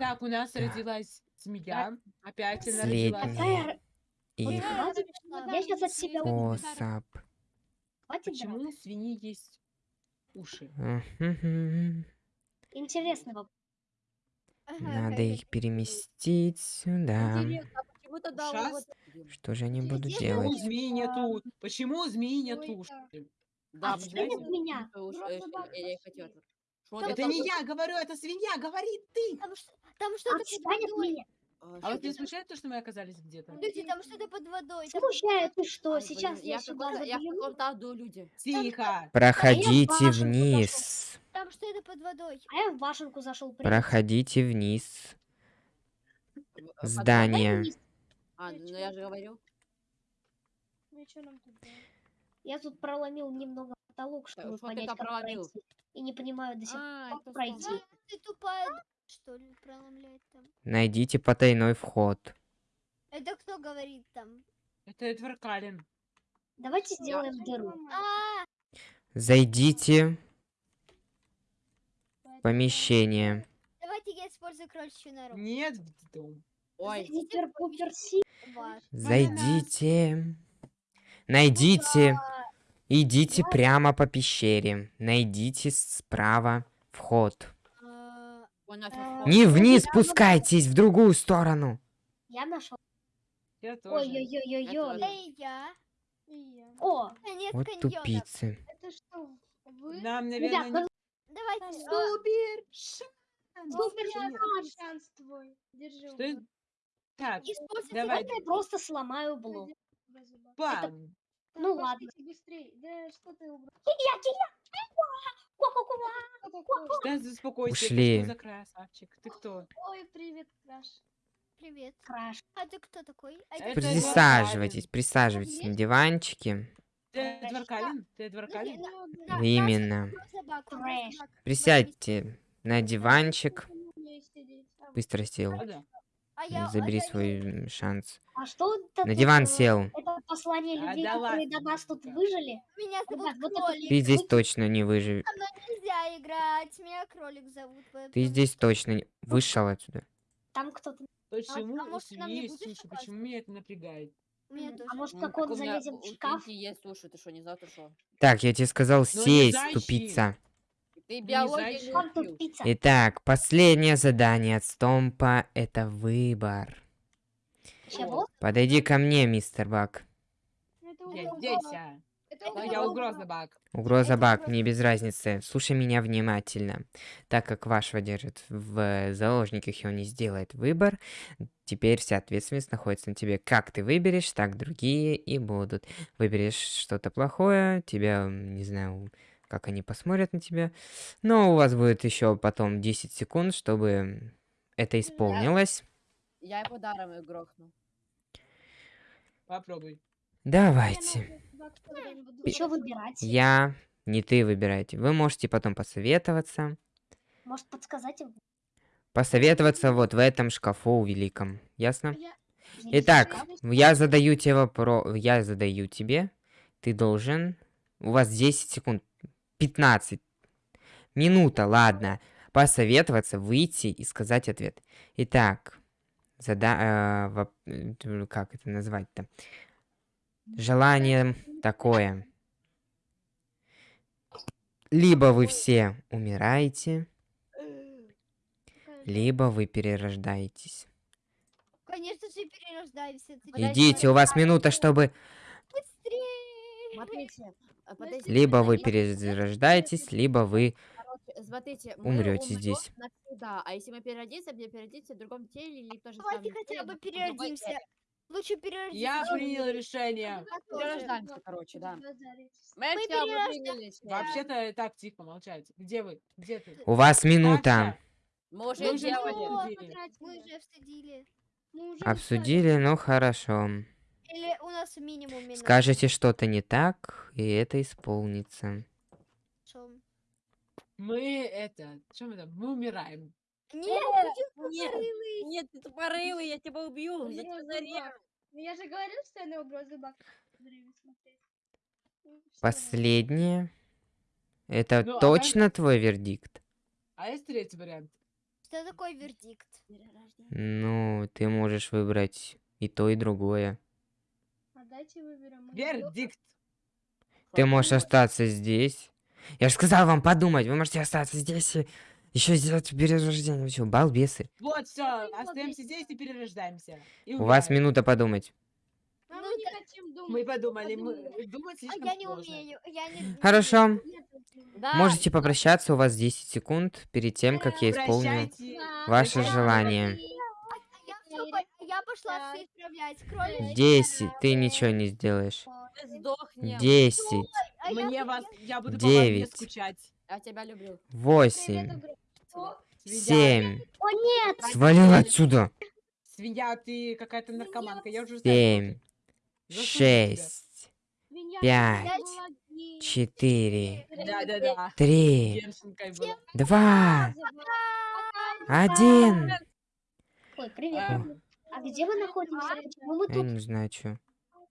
Так, у нас Да. родилась змея. Опять она родилась. Какая... Их Хватит, я сейчас от себя уйду. способ. Хватит Почему драться. у свиньи есть уши? Мгм. Интересный вопрос. Надо их переместить сюда. Интересно, а почему тогда Ушас? вот... Что же они будут Почему у делать? змеи нету? Почему у змеи нет Ой, уш? да. А почему что нет у- меня? уж, Просто э, бабка я- я пошла. хотела. Что Это там не я говорю, это свинья говорит ты. Ш- там что-то под Отстань от водой. меня. а, А вот что не смущает то, что мы оказались где-то? Люди, там что-то под водой. Там Смущает ты что? Ай, Сейчас блин, я в сюда каком-то- Я в каком-то аду, люди. Тихо. Проходите башенку вниз. Там что-то под водой. а я в башенку зашел. Проходите вниз. Здание. А, ну я же говорю. Ну и чё нам тут делать? Я тут проломил немного потолок, чтобы что ты понять, как проломил? пройти. И не понимаю до сих пор, А, как это пройти. Ты тупая, что ли, проломляет там. Найдите потайной вход. Это кто говорит там? Это Эдвард Каллен. Давайте сделаем Что дыру. ломать? А, Зайдите в помещение. давайте я использую кроличью нору. Нет в дом. Ой. Зайдите. Найдите. Идите прямо по пещере. Найдите справа вход. А, он нафиг Э, вход. Не ну, вниз я спускайтесь, в другую сторону. Я нашел. Я тоже. Ой-ой-ой-ой-ой. я. И я. О, Конец Вот каньона. тупицы. Это что, вы? Нам, наверное, ну, Давайте. Там а, Супер! супер Я шанс. твой. Держи. Что это? Так, используйте давай. Давайте я просто сломаю блок. Бам. Ну ладно. Быстрее. Да что ты убрал? Кия, кия. Ку-ку-ку. Да, успокойся. Ушли. Ты что за красавчик? Ты кто? Ой, привет, Краш. Привет. Краш. А ты кто такой? А Это Присаживайтесь, присаживайтесь на диванчике. Ты Эдвард Каллен? Ты Эдвард Подожди, Каллен? Именно. Присядьте на диванчик. Быстро сел. А. А Забери свой шанс. А На диван сел. Послание А, людей, да которые до нас тут выжили? Меня зовут Ребят, вот кролик. Ты здесь точно не выживешь. Со мной нельзя играть. Меня кролик зовут. Ты поэтому- здесь точно не... вышел отсюда. Там кто-то... Почему а у может, ты нам не будешь уши? Почему меня это напрягает? Меня. А может, М, как так он залезем в шкаф? Есть уши, ты что, не знал, ты что? Так, я тебе сказал Ну, сесть, тупица. Ты биологию. Итак, последнее задание от Стомпа — это выбор. Чего? Подойди ко мне, мистер Бак. Это Я угроза. здесь, а. Но я угроза, Бак. Угроза угроза. мне без разницы. Слушай меня внимательно. Так как вашего держит в заложниках, и он не сделает выбор, теперь вся ответственность находится на тебе. Как ты выберешь, так другие и будут. Выберешь что-то плохое, тебя, не знаю, как они посмотрят на тебя. Но у вас будет еще потом 10 секунд, чтобы это исполнилось. Я его даром и грохну. Попробуй. Давайте. Что выбирать? Я, не ты выбирайте. Вы можете потом посоветоваться. Может, подсказать? Посоветоваться вот в этом шкафу великом. Ясно? Я- Итак, я задаю тебе вопрос. Я задаю тебе. Ты должен. У вас 10 секунд. 15. Минута, ладно. Посоветоваться, выйти и сказать ответ. Итак, зада... э, воп- э, как это назвать-то? Желание такое. Либо вы все умираете, либо вы перерождаетесь. Конечно же, перерождаемся. Идите, у вас минута, чтобы... быстрее. Либо вы перерождаетесь, либо вы... Смотрите, умрём здесь. навсегда, а если мы переродимся, мы переродимся в другом теле или тоже Давайте хотя бы переродимся. Лучше переродимся. Я принял решение. Перерождаемся, короче, да. Мы, Мы все перерожда- выдвинулись. Вообще-то так, тихо, молчать. Где вы? Где ты? У вас минута. Мы уже Мы уже делали. Мы уже обсудили. Мы уже Обсудили, ну хорошо. Или у нас минимум минут. Скажете что-то не так, и это исполнится. Мы это... Что мы там? Мы умираем. Нет, Нет, нет, ты тупорылый, я тебя убью. Я тебя зарежу. Ну, Я же говорил, что я на угрозы Бак смотреть. Ну. Последнее. Это Ну, а точно твой вердикт? А есть третий вариант? Что такое вердикт? Ну, ты можешь выбрать и то, и другое. А дайте выберем. Вердикт. Ты можешь остаться здесь. Я же сказал вам подумать, вы можете остаться здесь и еще сделать перерождение. Вы что, балбесы? Вот, все, остаемся здесь и перерождаемся. И У вас минута подумать. А мы не хотим думать. Мы подумали, мы подумали. думать А слишком я не сложно. умею. Я не... Хорошо. Да, Можете попрощаться, у вас 10 секунд перед тем, как я исполню Прощайте. ваше Да. желание. А я, пошла все исправлять. Кролик. 10, ты ничего не сделаешь. 10, А Мне вас, я буду по вам не Девять. скучать. Я тебя люблю. 8, Свинья, 7. О, нет! Свалил отсюда. свинья, ты какая-то наркоманка, я уже знаю. 7, Заслужил тебя. 6, Меня Пять. была гей. 4, Да-да-да. 3, Девчонкой была. 2, 1. Ой, привет. А. А где вы находитесь? Почему мы Я тут? не знаю, что.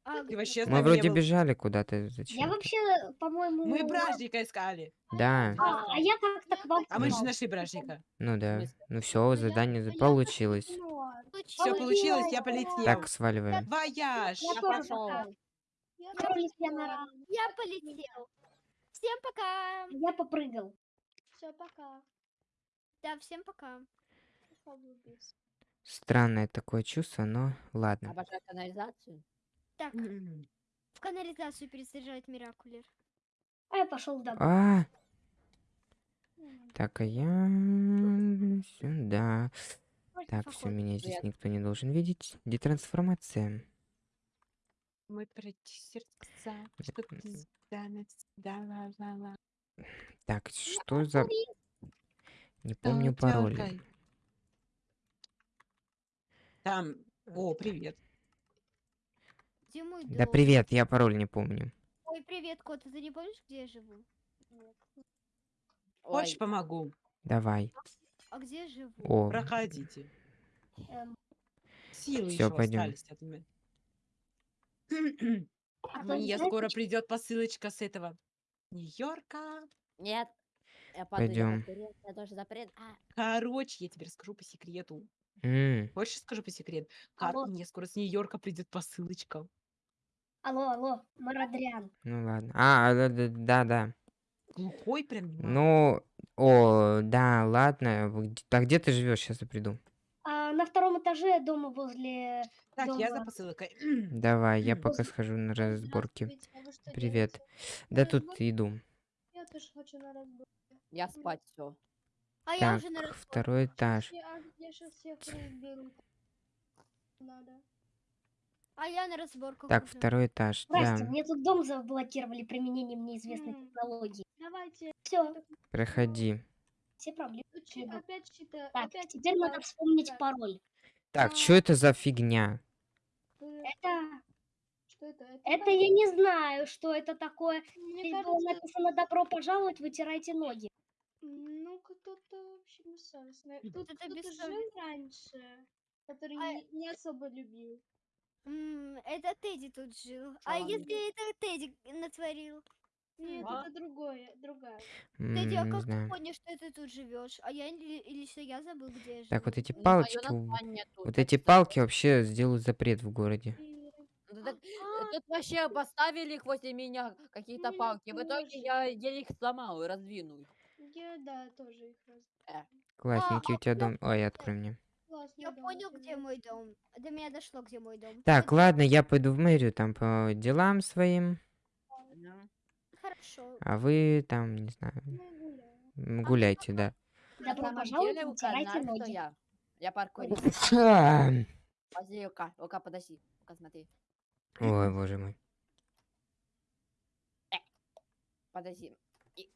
А, Ты вообще Мы вроде бежали куда-то. Я Зачем? вообще, по-моему... Мы бражника искали. Да, А, а я как-то к вам А мы же нашли бражника. ну да. Ну все, задание за- получилось. Все получилось. я полетел. Так, сваливаем. Вояж. Я пошел. Я полетел. Всем пока. Я попрыгал. Все, пока. Да, всем пока. Странное такое чувство, но ладно. Обожаю канализацию. Так, в канализацию пересаживать Миракулер. А я пошел домой. А, так, а я сюда. Так, все, меня здесь никто не должен видеть. Детрансформация. Мы пройти сердца, что ты да. Так, что за... Не помню пароль. Там, о, привет. Где мой Да дом? привет, я пароль не помню. Ой, привет, кот. Ты не помнишь, где я живу? Хочешь, помогу? Давай. А где я живу? О, Проходите. Эм, Силы Всё, еще пойдём. остались от меня. а то Мне знаете, скоро придет посылочка с этого Нью-Йорка. нет. Я запрет. А, Короче, я тебе расскажу по секрету. м, Хочешь, скажу по секрету? Как Алло. мне скоро с Нью-Йорка придет посылочка? Алло, алло, Марадриан. ну ладно. А, да, да, да. Глухой прям. Ну, о, да, ладно. А где ты живешь? Сейчас я приду. А на втором этаже дома возле... Так, я за дома. посылкой. Давай, я пока схожу на разборки. А Привет. делаете? Да На тут иду. Я тоже хочу на разборке. я спать все. А я Так, уже на разборке. второй этаж. Я, а, я сейчас всех разберу. Надо. А я на разборках Так, уже. второй этаж. Здрасте, Да, мне тут дом заблокировали применением неизвестной М. технологии. Давайте. Все, проходи. все проблемы. Иду. опять чита. Так, опять теперь надо читать. вспомнить Так. пароль. Так, А. что это за фигня? Э, Это, Что это? Это, это я не знаю, что это такое. Мне Здесь было кажется, написано «Добро пожаловать, вытирайте ноги». ну кто-то вообще бессовестный. Тут Кто-то жил раньше, который А- не, не особо любил. М, это Тедди тут жил. А ладно. если это Тедди натворил? Нет, А? это другое, другая. Тедди, а М, Не как ты знаю. понял, что ты тут живешь? А я или, или что я забыл, где я живу? Так, вот эти Ну, моё палочки, у- название тут, вот эти палки вообще сделают запрет в городе. Ну, так, э, Тут вообще поставили их возле меня какие-то Меня палки. В итоге тоже. я еле их сломал и раздвинул. я, да, тоже их раз. Классненький а, у тебя дом. Ой, открой мне. Классно, Я да, понял, где мой дом. До меня дошло, где мой дом. Так, ладно, я пойду в мэрию там по делам своим, Хорошо. а вы там, не знаю, гуляйте, да. Добро пожаловать, что ноги. я. Я паркурист. А, Подожди, Лука. Лука, подожди. Лука, смотри. Ой, боже мой. Подожди. И-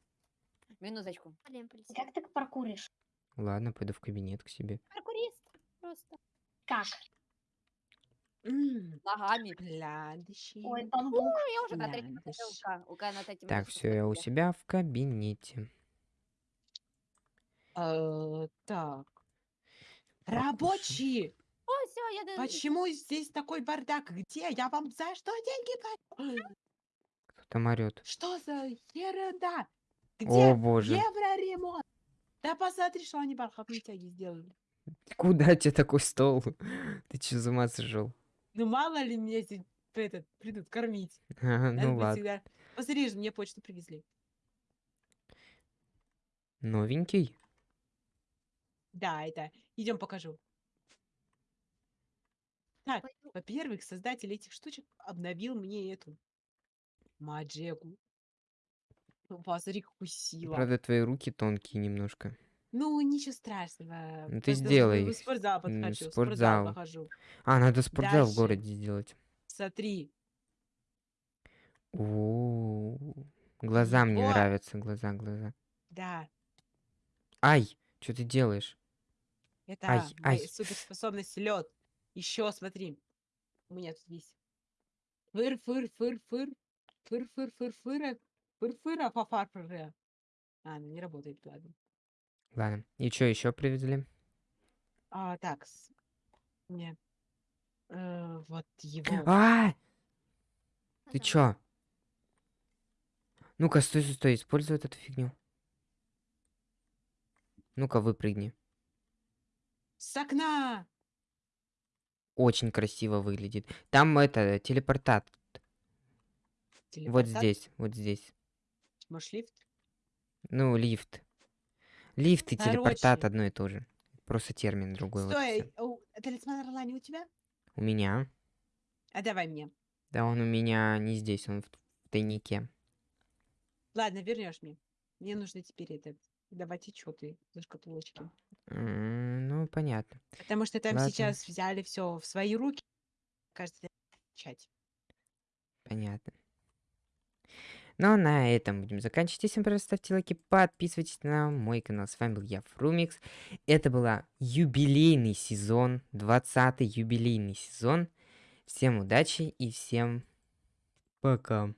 Минуточку. Как ты паркуришь? Ладно, пойду в кабинет к себе. Просто. Как? М, Ногами. Глядящий. Ой, бамбук. Ну, я уже на третьем этаже. Лука. Лука на третьем Так, этаже, все, я у себя в кабинете. Э, Так. Рабочие! О, все, я... д- Почему здесь такой бардак? Где? Я вам за что деньги плачу? Кто там орет? Что за ерунда? О Где боже. евроремонт? Да посмотри, что они бархатные тяги сделали. Куда тебе такой стол? Ты че за ума сошел? Ну мало ли меня здесь этот, придут кормить. Ага, Ну ладно. всегда- Посмотри же, мне почту привезли. Новенький? Да, это. Идем покажу. Так, во-первых, создатель этих штучек обновил мне эту маджегу. Ну, Посмотри, какую сила. Правда, твои руки тонкие немножко. Ну, ничего страшного. Ну, ты просто сделай В спортзал подхожу. В спортзал. спортзал похожу. А, надо спортзал в Дальше. городе сделать. Смотри. О, глаза мне Вот. нравятся, глаза, глаза. Да, Ай, что ты делаешь? это Ай, моя ай. суперспособность лед. Еще смотри. У меня тут есть. Фыр, фыр, фыр, фыр. Фыр, фыр, фыр, фыра. Фыр, фыра, фафар, фыры. А, ну не работает, ладно. Ладно, и что еще привезли? А, так. с- Не. Э, вот его. А, ты чё? Ну-ка, стой, стой, стой, используй вот эту фигню. Ну-ка, выпрыгни. С окна! Очень красиво выглядит. Там это, телепортат. Вот Телепортат? здесь, вот здесь. Может, лифт? Ну, лифт. Лифт и телепортат одно и то же. Просто термин другой. вот Стой, всё. у- талисман орла не у тебя? У меня. А давай мне. Да он у меня не здесь, он в в тайнике. Ладно, вернешь мне. Мне нужно теперь это давать отчеты за шкатулочки. М, Ну, понятно. Потому что там Ладно. сейчас взяли все в свои руки. Кажется, начать. Понятно. Ну, на этом будем заканчивать. Всем пожалуйста, ставьте лайки, подписывайтесь на мой канал. С вами был я, Фрумикс. Это была юбилейный сезон, 20-й юбилейный сезон. Всем удачи и всем пока.